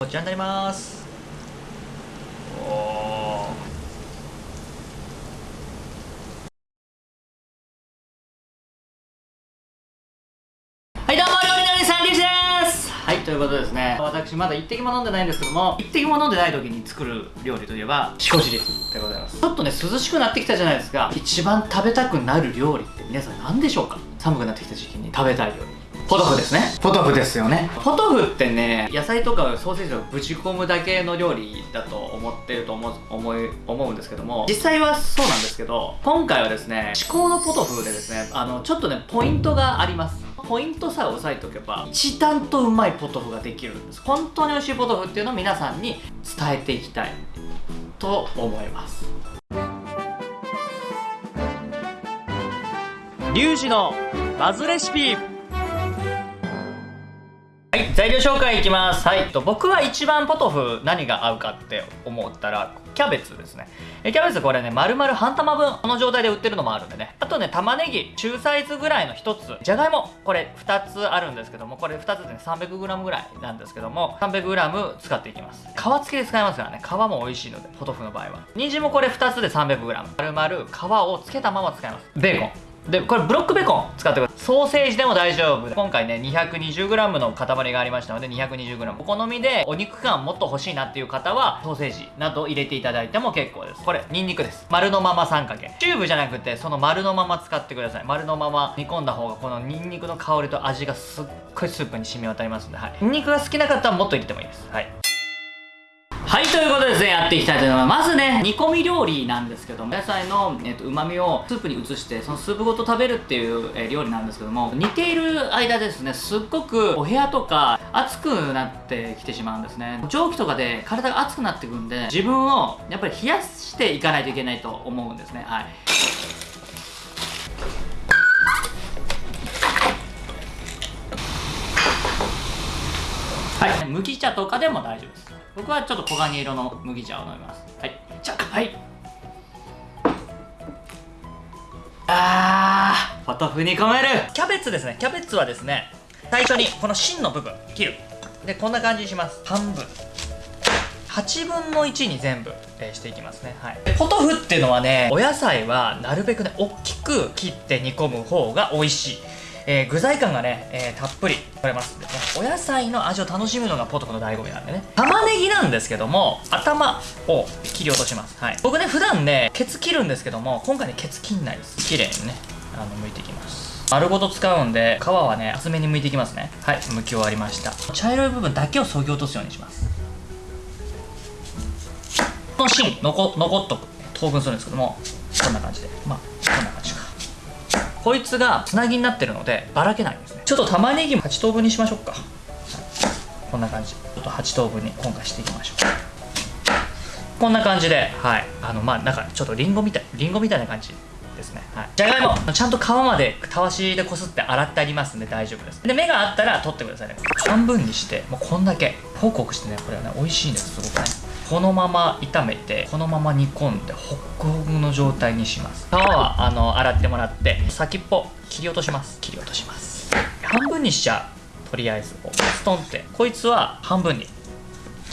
こちらになります。はいどうも料理のりさんりゅうです。はいということでですね私まだ一滴も飲んでないんですけども一滴も飲んでない時に作る料理といえばしこ汁でございます。ちょっとね涼しくなってきたじゃないですか。一番食べたくなる料理って皆さん何でしょうか？寒くなってきた時期に食べたい料理ポトフですね。ポトフですよね。ポトフってね野菜とかソーセージをぶち込むだけの料理だと思ってると思う思い思うんですけども実際はそうなんですけど今回はですね至高のポトフでですねあのちょっとねポイントがあります。ポイントさえ押さえておけば一段とうまいポトフができるんです。本当に美味しいポトフっていうのを皆さんに伝えていきたいと思います。リュウジのバズレシピい材料紹介いきます。はいと僕は一番ポトフ何が合うかって思ったらキャベツですね。えキャベツこれね丸々半玉分この状態で売ってるのもあるんでね。あとね玉ねぎ中サイズぐらいの1つ。じゃがいもこれ2つあるんですけどもこれ2つでね 300g ぐらいなんですけども 300g 使っていきます。皮付きで使いますからね。皮も美味しいのでポトフの場合は。人参もこれ2つで 300g 丸々皮をつけたまま使います。ベーコン。でこれブロックベーコン使ってください。ソーセージでも大丈夫。今回ね 220g の塊がありましたので 220g お好みでお肉感もっと欲しいなっていう方はソーセージなど入れていただいても結構です。これニンニクです。丸のまま3かけチューブじゃなくてその丸のまま使ってください。丸のまま煮込んだ方がこのニンニクの香りと味がすっごいスープに染み渡りますんで、はい、ニンニクが好きな方はもっと入れてもいいです。はい。はい、ということでですね、やっていきたいと思います。まずね、煮込み料理なんですけども、野菜の、えっと、旨味をスープに移して、そのスープごと食べるっていう、え料理なんですけども、煮ている間ですね、すっごくお部屋とか暑くなってきてしまうんですね。蒸気とかで体が熱くなってくるんで、自分をやっぱり冷やしていかないといけないと思うんですね。はい。はい、麦茶とかでも大丈夫です。僕はちょっと黄金色の麦茶を飲みます。はい。じゃあはい。あーポトフに込める。キャベツですね。キャベツはですね最初にこの芯の部分切る。でこんな感じにします。半分。8分の1に全部、えーしていきますね、はい、でポトフっていうのはねお野菜はなるべくね大きく切って煮込む方が美味しいえー具材感がね、えーたっぷり取れます。んでねお野菜の味を楽しむのがポトフの醍醐味なんでね。玉ねぎなんですけども頭を切り落とします、はい、僕ね普段ねケツ切るんですけども今回ねケツ切んないです。綺麗にねあの剥いていきます。丸ごと使うんで皮はね厚めに剥いていきますね。はい剥き終わりました。茶色い部分だけを削ぎ落とすようにします。この芯残残っとく。等分するんですけどもこんな感じで。まあこいつがつなぎになってるのでばらけないんですね。ちょっと玉ねぎも8等分にしましょうか、こんな感じ。ちょっと8等分に今回していきましょう。こんな感じではい。あのまあなんかちょっとリンゴみたいリンゴみたいな感じですね。はい。じゃがいもちゃんと皮までたわしでこすって洗ってありますんで大丈夫です。で目があったら取ってくださいね。半分にしてもうこんだけ。ホクホクしてねこれはね美味しいんですすごくね。このまま炒めてこのまま煮込んでホックホクの状態にします。皮はあの洗ってもらって先っぽ切り落とします。切り落とします。半分にしちゃうとりあえずこうストンって。こいつは半分に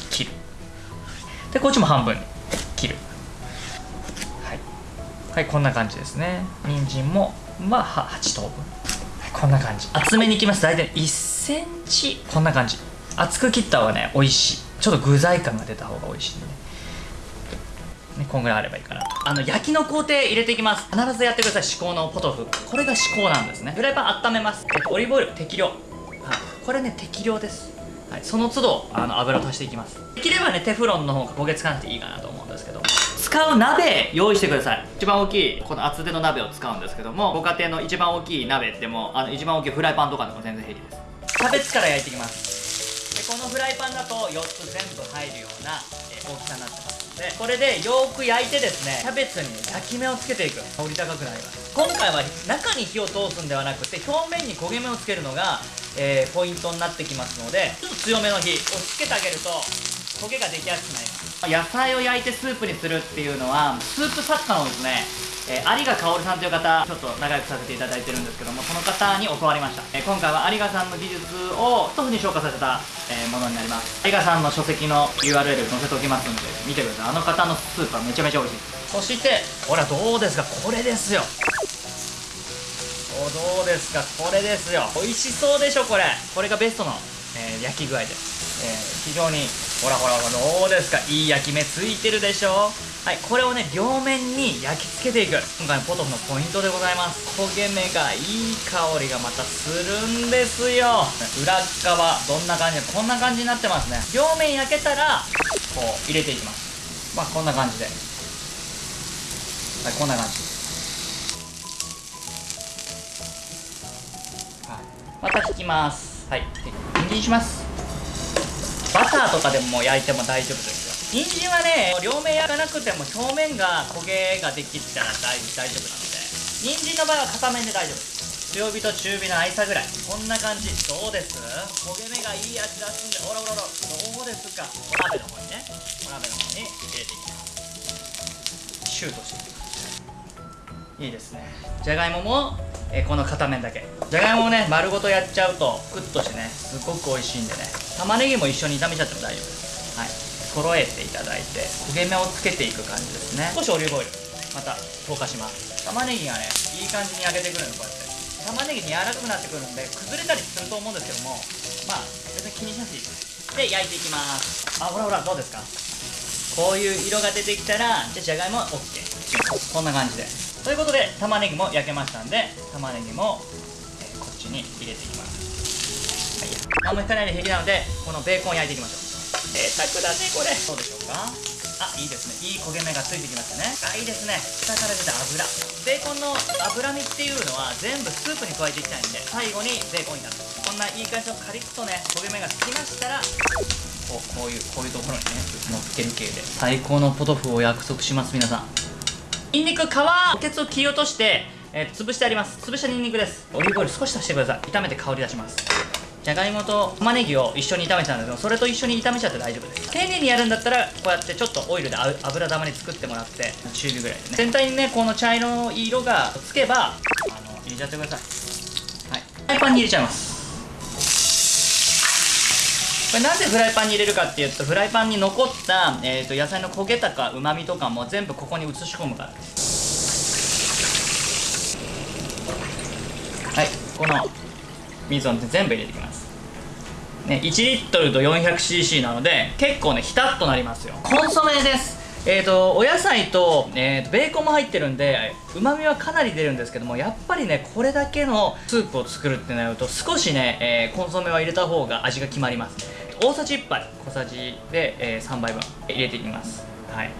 切る。でこっちも半分に切る。はい、はい、こんな感じですね。人参もまあは8等分。はいこんな感じ。厚めに切ります。大体1センチ。こんな感じ。厚く切った方がね美味しいちょっと具材感が出た方が美味しいんでね、こんぐらいあればいいかな。あの焼きの工程入れていきます。必ずやってください。至高のポトフ。これが至高なんですね。フライパン温めます。えっとオリーブオイル。適量、はい、これね適量です、はい、その都度あの油を足していきます。できればねテフロンの方が焦げつかなくていいかなと思うんですけど。使う鍋用意してください。一番大きいこの厚手の鍋を使うんですけどもご家庭の一番大きい鍋でもあの一番大きいフライパンとかでも全然平気です。キャベツから焼いていきます。このフライパンだと4つ全部入るようなえー大きさになってますのでこれでよーく焼いてですねキャベツに焼き目をつけていく。香り高くなります。今回は中に火を通すんではなくて表面に焦げ目をつけるのがえーポイントになってきますのでちょっと強めの火をつけてあげると焦げができやすくなります。野菜を焼いてスープにするっていうのはスープ作家のですねえー有賀薫さんという方ちょっと仲良くさせていただいてるんですけどもその方に教わりました、えー今回は有賀さんの技術を一つに昇華させた、えーものになります。有賀さんの書籍の URL 載せておきますんで見てください。あの方のスープはめちゃめちゃ美味しい。そしてほらどうですか？これですよ。おどうですか？これですよ。美味しそうでしょこれ。これがベストの、え焼き具合で。す、えー非常にほらほらほらどうですか？いい焼き目ついてるでしょ？はいこれをね両面に焼き付けていく。今回のポトフのポイントでございます。焦げ目がいい香りがまたするんですよ。裏側どんな感じ？こんな感じになってますね。両面焼けたらこう入れていきます。まあこんな感じで。はいこんな感じ。はい、また引きます。はいで人参します。バターとかでも焼いても大丈夫ですよ。人参はね両面焼かなくても表面が焦げができたら大大丈夫なので人参の場合は片面で大丈夫です。強火と中火の間ぐらい。こんな感じ。どうです？焦げ目がいい味出すんで。おらおらおら。どうですか？お鍋の方にね。お鍋の方に入れていきます。シュートしていきます。いいですね。じゃがいもも、えこの片面だけ。じゃがいもをね丸ごとやっちゃうとクッとしてねすごく美味しいんでね。玉ねぎも一緒に炒めちゃっても大丈夫。ですはい。揃えていただいて焦げ目をつけていく感じですね。少しオリーブオイル。また投下します。玉ねぎがねいい感じに揚げてくるのこうやって。玉ねぎ柔らかくなってくるんで崩れたりすると思うんですけどもまあ別に気にしなくていいです。で焼いていきます。あほらほらどうですか？こういう色が出てきたらじゃあじゃがいもは OK こんな感じで。ということで玉ねぎも焼けましたんで玉ねぎも、えーこっちに入れていきます。はい何も引かないで平気なのでこのベーコンを焼いていきましょう。贅沢だねこれ。どうでしょうか？あいいですね。いい焦げ目がついてきましたね。あいいですね。下から出た油。ベーコンの脂身っていうのは全部スープに加えていきたいんで最後にベーコンになる。こんないい感じのカリッとね焦げ目がつきましたらこうこういうこういうところにね乗っける系で。最高のポトフを約束します皆さん。ニンニク皮おけつを切り落として、えー潰してあります。潰したニンニクです。オリーブオイル少し足してください。炒めて香り出しますじゃがいもと玉ねぎを一緒に炒めてたんですけどそれと一緒に炒めちゃって大丈夫です。丁寧にやるんだったらこうやってちょっとオイルで油玉に作ってもらって中火ぐらいでね。全体にねこの茶色の色がつけばあの入れちゃってください。はい。フライパンに入れちゃいます。これなんでフライパンに入れるかっていうとフライパンに残った、えー、と野菜の焦げたかうまみとかも全部ここに移し込むからです。はい。この水を全部入れていきます。ね、1リットルと 400cc なので結構ねひたっとなりますよ。コンソメです。えーとお野菜と,、えーとベーコンも入ってるんでうまみはかなり出るんですけどもやっぱりねこれだけのスープを作るってなると少しね、えーコンソメは入れた方が味が決まります。大さじ1杯小さじで、えー3杯分入れていきます。はい。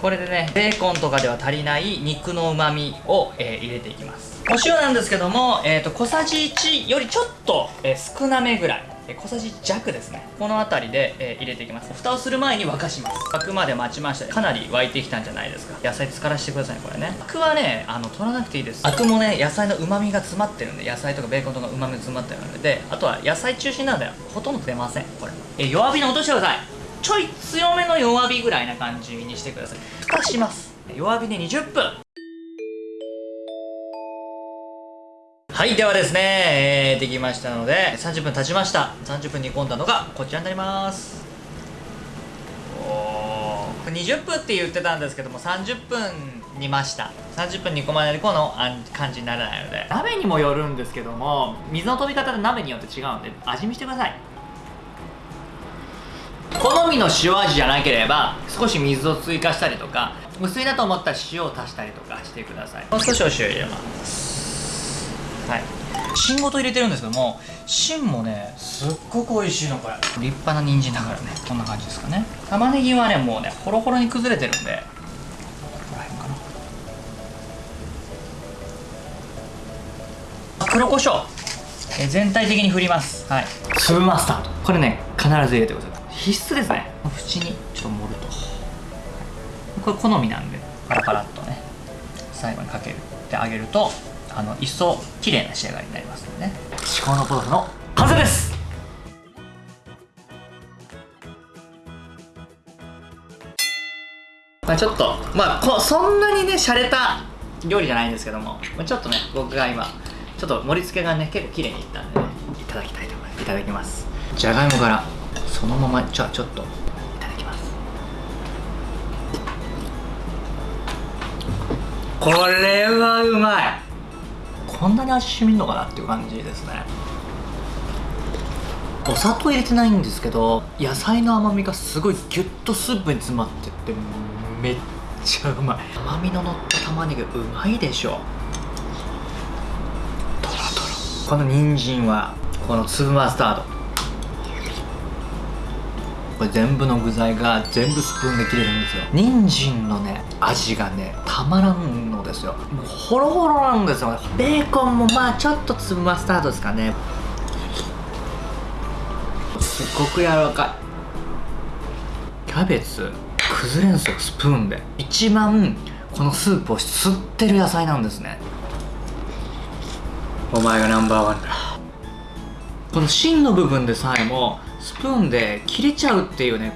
これでねベーコンとかでは足りない肉のうまみを、えー入れていきます。お塩なんですけども、えー、と小さじ1よりちょっと、えー少なめぐらい。えー小さじ弱ですね。この辺りで、えー入れていきます。蓋をする前に沸かします。沸くまで待ちました。かなり沸いてきたんじゃないですか。野菜浸からしてくださいこれね。アクはねあの取らなくていいです。アクもね野菜のうまみが詰まってるんで野菜とかベーコンとかうまみが詰まってるので。あとは野菜中心なのでほとんど出ませんこれ。えー弱火に落としてください。ちょい強めの弱火ぐらいな感じにしてください。蓋します。弱火で20分。はいではですね、えーできましたので30分経ちました。30分煮込んだのがこちらになります。おー20分って言ってたんですけども30分煮ました。30分煮込まないとこの感じにならないので。鍋にもよるんですけども水の飛び方で鍋によって違うんで味見してください。好みの塩味じゃなければ少し水を追加したりとか薄いなと思ったら塩を足したりとかしてください。もう少しお塩入れますはい。芯ごと入れてるんですけども芯もねすっごく美味しいのこれ。立派な人参だからね。こんな感じですかね。玉ねぎはねもうねホロホロに崩れてるんで。ここら辺かな。あ黒胡椒。えー全体的に振ります。はい。粒マスタード。これね必ず入れてください。必須ですね。縁にちょっと盛ると。これ好みなんでパラパラっとね最後にかける。で揚げるとあの一層綺麗な仕上がりになりますのでね。至高のポトフの完成です。まあちょっとまあこそんなにね洒落た料理じゃないんですけどもまあちょっとね僕が今ちょっと盛り付けがね結構綺麗にいったんでねいただきたいと思います。いただきます。じゃがいもからそのままじゃあちょっといただきます。これはうまいこんなに味しみんのかなっていう感じですね。お砂糖入れてないんですけど野菜の甘みがすごいギュッとスープに詰まっててめっちゃうまい。甘みののった玉ねぎうまいでしょ。トロトロ。この人参はこの粒マスタード。これ全部の具材が全部スプーンで切れるんですよ。人参のね味がねたまらんのですよ。もうホロホロなんですよ。ベーコンもまあちょっと粒マスタードですかね。すっごく柔らかい。キャベツ崩れんすよスプーンで。一番このスープを吸ってる野菜なんですね。お前がナンバーワンだ。この芯の部分でさえもスプーンで切れちゃうっていうね。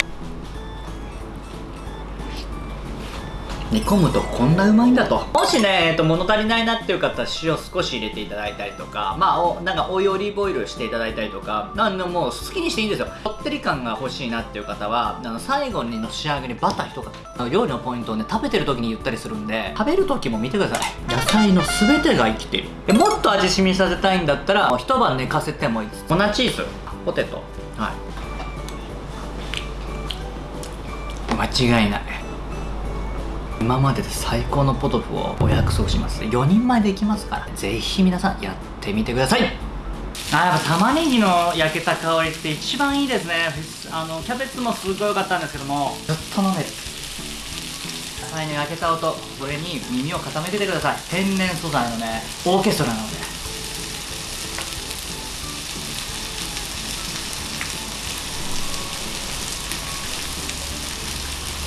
煮込むとこんなうまいんだと。もしね、えっと、物足りないなっていう方は塩少し入れていただいたりとかまあおなんかオイルオリーブオイルしていただいたりとかなんでもう好きにしていいんですよ。こってり感が欲しいなっていう方はあの最後にの仕上げにバター一かけ料理のポイントをね食べてる時に言ったりするんで食べる時も見てください。野菜の全てが生きている。でもっと味しみさせたいんだったら一晩寝かせてもいいです。粉チーズ。ポテトはい。間違いない。今までで最高のポトフをお約束します。4人前できますからぜひ皆さんやってみてください。あやっぱ玉ねぎの焼けた香りって一番いいですね。あのキャベツもすごい良かったんですけども。ずっと飲める野菜の焼けた音それに耳を傾けてください。天然素材のねオーケストラなので